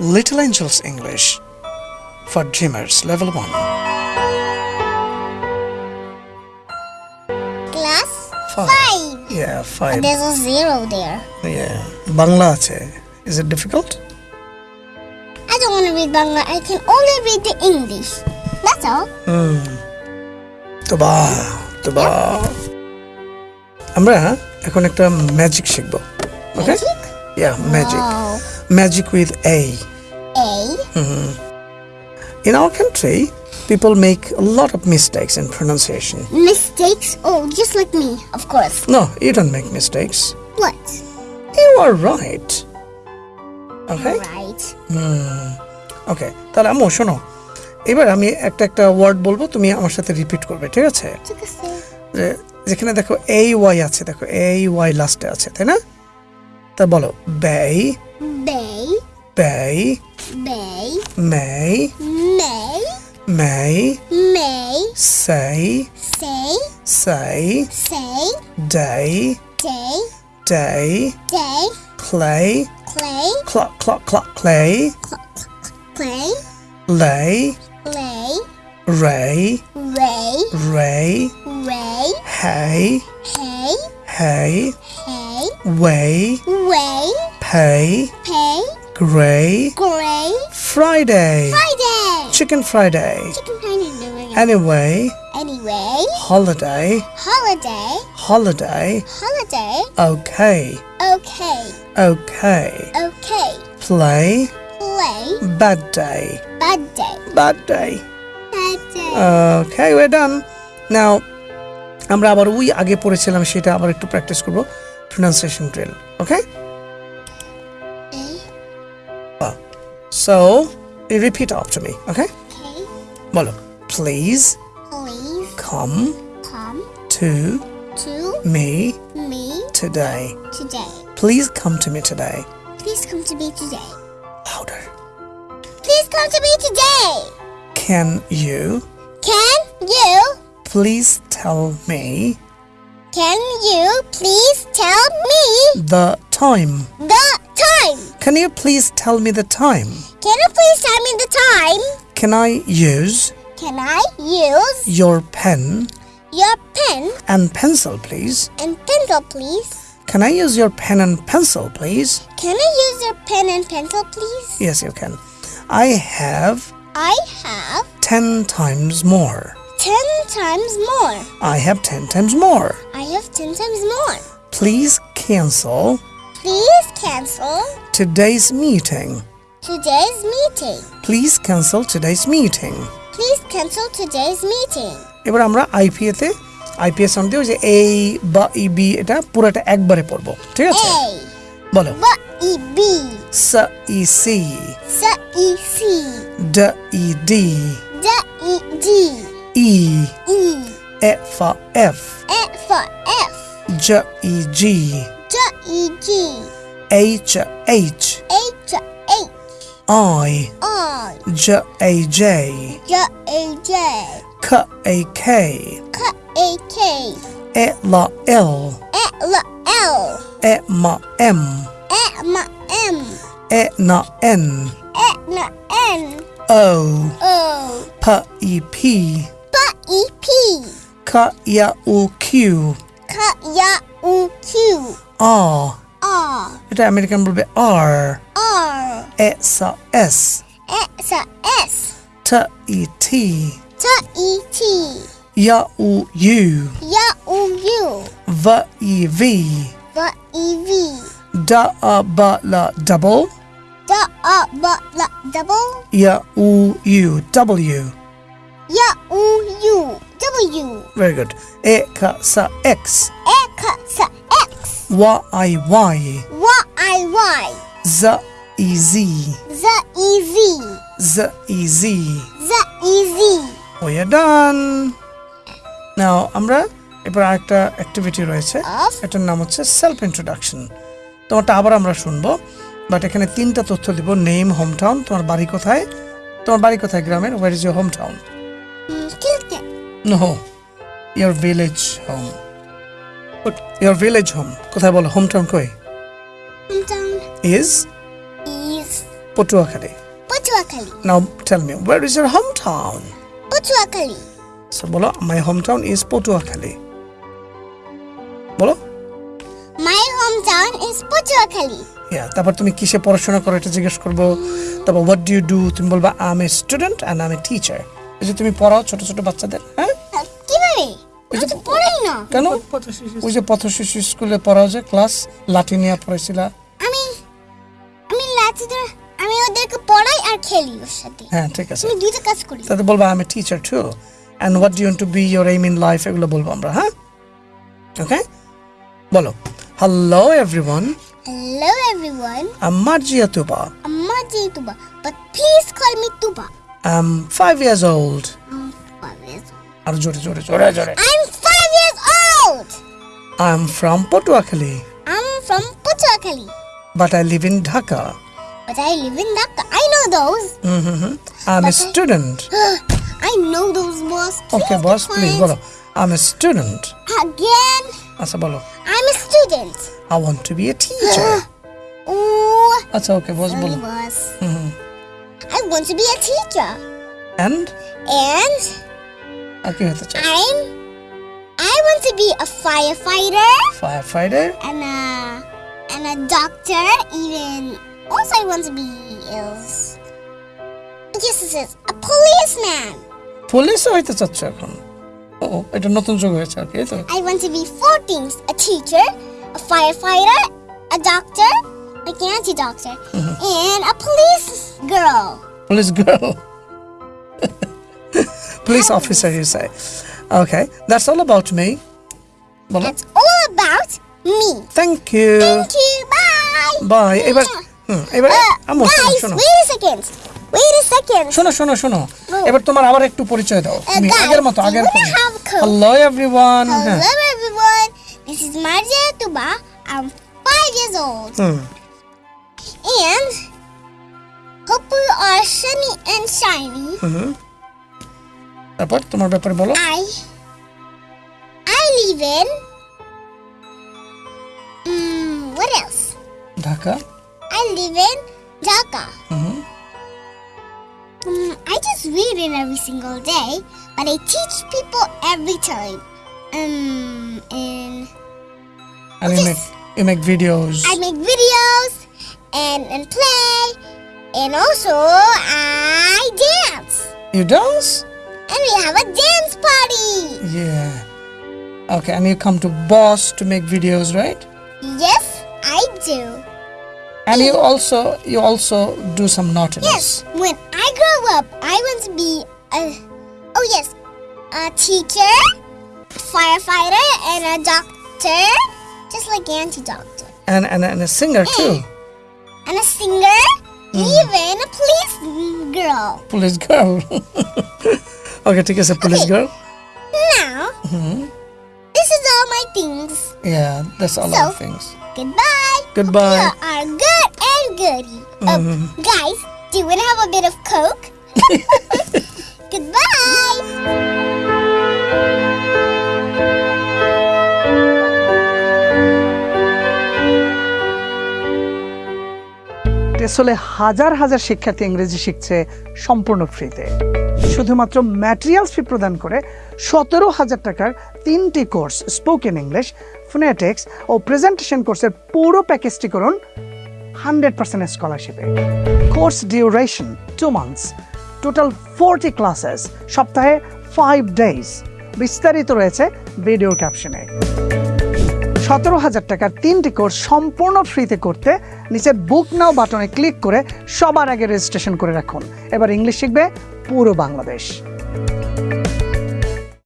Little Angels English for Dreamers Level 1. Class Five. five. Yeah, 5. There's a zero there. Yeah. Bangla আছে Is it difficult? I don't want to read Bangla. I can only read the English. That's all. তোবা তোবা আমরা এখন একটা magic শিখব ওকে Magic? Yeah magic magic with a A. In our country, people make a lot of mistakes in pronunciation. Mistakes? Oh, just like me, of course. No, you don't make mistakes. What? You are right. Okay? Right. Okay তাহলে আম্মু শোনো এবার আমি একটা একটা word বলব তুমি আমার সাথে রিপিট করবে ঠিক আছে a যে যেখানে দেখো এই ওয়াই আছে দেখো এই ওয়াই লাস্টে আছে তাই না তা বলো ব্যয় Bay. Bay. Bay. May. May. May. May. Say. Say. Say. Say. Day. Day. Day. Day. Clay. Clay. Clock. Clock. Clock. Clay. Clay. Lay. Lay. Ray. Ray. Ray. Ray. Hey. Hey. Hey. Hey. Way. Way. Pay. Gray Gray. friday Friday. chicken friday Chicken Friday. anyway Anyway. holiday Holiday. holiday Holiday. okay Okay. okay Okay. play Play. bad day Bad day. bad day Bad day. okay we're done now আমরা আবার ওই আগে পড়েছিলাম সেটা আবার একটু practice করব pronunciation drill okay so you repeat after me okay Okay. বলো please Please come come to to me me today today. please come to me today Please come to me today. louder Please come to me today. can you Can you please tell me can you please tell me the time the time? can you please tell me the time Can you please tell me the time? can i use Can I use your pen your pen and pencil please and pencil, please? can i use your pen and pencil please Can I use your pen and pencil, please? yes you can i have I have 10 times more ten times more. i have 10 times more I have ten times more. please cancel Please cancel today's meeting today's meeting. please cancel today's meeting Please cancel today's meeting. এবার আমরা IPA তে IPA sound দিয়ে ওই যে এই বা E B এটা পুরোটা একবারে পড়বো ঠিক আছে A বলো B E B স E C S E C ড E D D E D ই E এ ফ এফ F for F জ ই জি H E G H H H. H I. I. J A J. J A J. K A K. K A K. E L L. E L L. E M M. E M M. E N N. E N N. O. O. P E P. P E P. K Y U Q. K Y U Q. r R এটা American বলবে r R e s s S S t e t T E T y u u Y U U v e v V E V d a b l double D A B L double y u u w Y U U W very good e k s x X Y i y Y I Y. Z e z Z E Z. Z e z. Z E Z. We are done. Now আমরা এবার আরেকটা activity রয়েছে? এটার নাম হচ্ছে self introduction তোমারটা আবার আমরা শুনব। বাট এখানে তিনটা তথ্য দিব। নেম হোম টাউন তোমার বাড়ি কোথায়? তোমার বাড়ি কোথায় গ্রামের? Where is your home town no your village home But your village home, কোথায় বলো hometown Home town is is Potuakali. Potuakali. Now tell me, where is your home town? Potuakali. So বলো, my home town is Potuakali. বলো? My home town is Potuakali. Yeah, তারপর তুমি কিসে পড়াশোনা করো এটা জিজ্ঞেস করব তারপর what do you do? তুমি বলবা I am a student and I am a teacher এই যে তুমি পড়াও ছোট ছোট বাচ্চাদের হ্যাঁ কীভাবে কেন? ওই যে পথ শিশু স্কুলে পড়াও যে ক্লাস লাঠি নিয়ে পড়াইছিলা আমি আমি লাঠিদের আমি ওদেরকে পড়াই আর খেলি ওর সাথে। হ্যাঁ ঠিক আছে। আমি দুইটা কাজ করি। তাতে বলবা আমি teacher too and what do to be your aim in life এগুলো বলব আমরা হ্যাঁ? ওকে বলো। Hello everyone Marjia Tuba. I'm Maji Tuba, but please call me Tuba. I'm five years old. I'm five years old. আর জোরে জোরে জোরে জোরে I'm five years old. I'm from Patuakhali, I'm from Patuakhali, but I live in Dhaka. but I live in Dhaka. I know those. Mm-hmm. I'm a student. I know those boss. Okay, boss, please বলো I'm a student. Again, আচ্ছা বলো I'm a student. I want to be a teacher. Ooh, আচ্ছা ওকে বস sorry, বলো boss. Mhm. I want to be a teacher, And and আর কি হতে চাই I'm. I want to be a firefighter firefighter and a and a doctor. Even also, I want to be else. Yes, this is a policeman. Police হইতে চাচ্ছ এখন ও এটা নতুন যুগ হয়েছে আর কি এই তো I want to be four things: a teacher, a firefighter, a doctor, like an anti-doctor, and a police girl. Police girl police officer you Sai okay that's all about me বলো That's all about me. Thank you Thank you. Bye. By এবার হুম এবার Uh, আমো শোনো guys, শোনো wait a second. Wait a second. শোনো শোনো শোনো Oh. এবার তোমার আবার একটু পরিচয় দাও তুমি guys, আগের মতো do আগের you wanna have Coke? Hello everyone হ্যাঁ Hello, everyone. This is Marja Tuba. I'm five years old, hmm and hope you are sunny and shiny. হুম তারপর তোমার ব্যাপারে বলো I I live in mm, what else? Dhaka I live in Dhaka. Hmm Mm, I just read it every single day, but I teach people every time. Um, and and you make you make videos I make videos and and play, and also I dance. you dance And we have a dance party. yeah. Okay and you come to boss to make videos right? Yes, I do. and you also you also do some naughtiness. Yes, when I grow up, I want to be a oh yes, a teacher, firefighter, and a doctor, just like Auntie Doctor, and, and and a singer too. And a singer, mm. even a police girl. police girl okay ঠিক আছে police Okay. girl Now, this is all my things. yeah that's all So- our things Goodbye. Goodbye. You are good and goody. Um, guys, do you want to have a bit of Coke? Goodbye. আসলে হাজার হাজার শিক্ষার্থী ইংরেজি শিখছে সম্পূর্ণ ফ্রিতে শুধুমাত্র materials ফি প্রদান করে সতেরো হাজার টাকার তিনটি কোর্স স্পোকেন ইংলিশ ফোনেটিক্স ও প্রেজেন্টেশন কোর্সের পুরো প্যাকেজটি করুন hundred percent স্কলারশিপে course duration two months total forty classes সপ্তাহে ফাইভ ডেজ বিস্তারিত রয়েছে ভিডিও ক্যাপশনে সতেরো হাজার টাকার তিনটি কোর্স সম্পূর্ণ ফ্রিতে করতে নিচের বুক নাও বাটনে ক্লিক করে সবার আগে রেজিস্ট্রেশন করে রাখুন। এবার ইংলিশ শিখবে পুরো বাংলাদেশ।